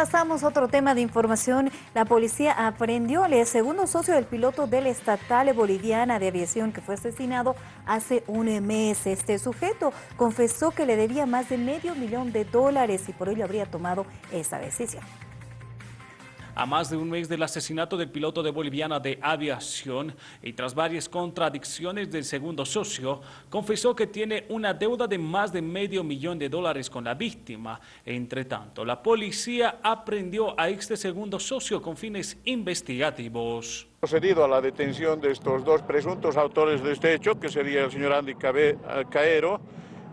Pasamos a otro tema de información. La policía aprendió al segundo socio del piloto de la estatal boliviana de aviación que fue asesinado hace un mes. Este sujeto confesó que le debía más de medio millón de dólares y por ello habría tomado esa decisión. A más de un mes del asesinato del piloto de Boliviana de Aviación y tras varias contradicciones del segundo socio, confesó que tiene una deuda de más de medio millón de dólares con la víctima. Entre tanto, la policía aprendió a este segundo socio con fines investigativos. Procedido a la detención de estos dos presuntos autores de este hecho, que sería el señor Andy Caero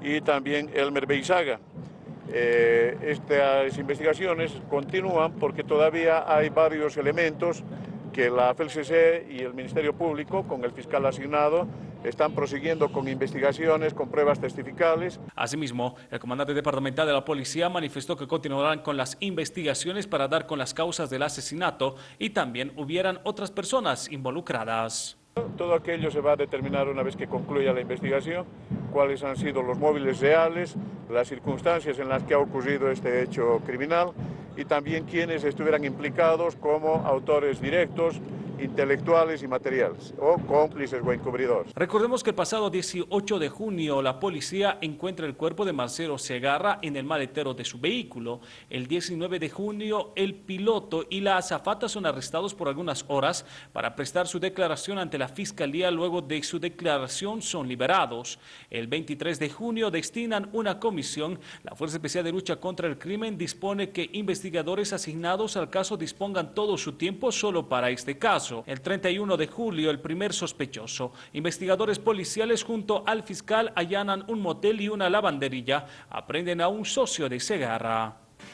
y también Elmer Beizaga. Eh, estas investigaciones continúan porque todavía hay varios elementos que la FLCC y el Ministerio Público, con el fiscal asignado, están prosiguiendo con investigaciones, con pruebas testificales. Asimismo, el comandante departamental de la policía manifestó que continuarán con las investigaciones para dar con las causas del asesinato y también hubieran otras personas involucradas. Todo aquello se va a determinar una vez que concluya la investigación, cuáles han sido los móviles reales, las circunstancias en las que ha ocurrido este hecho criminal y también quienes estuvieran implicados como autores directos, intelectuales y materiales, o cómplices o encubridores. Recordemos que el pasado 18 de junio la policía encuentra el cuerpo de Marcelo Segarra en el maletero de su vehículo. El 19 de junio el piloto y la azafata son arrestados por algunas horas para prestar su declaración ante la fiscalía. Luego de su declaración son liberados. El 23 de junio destinan una comisión. La Fuerza Especial de Lucha contra el Crimen dispone que investigadores asignados al caso dispongan todo su tiempo solo para este caso. El 31 de julio, el primer sospechoso. Investigadores policiales junto al fiscal allanan un motel y una lavandería. Aprenden a un socio de Segarra.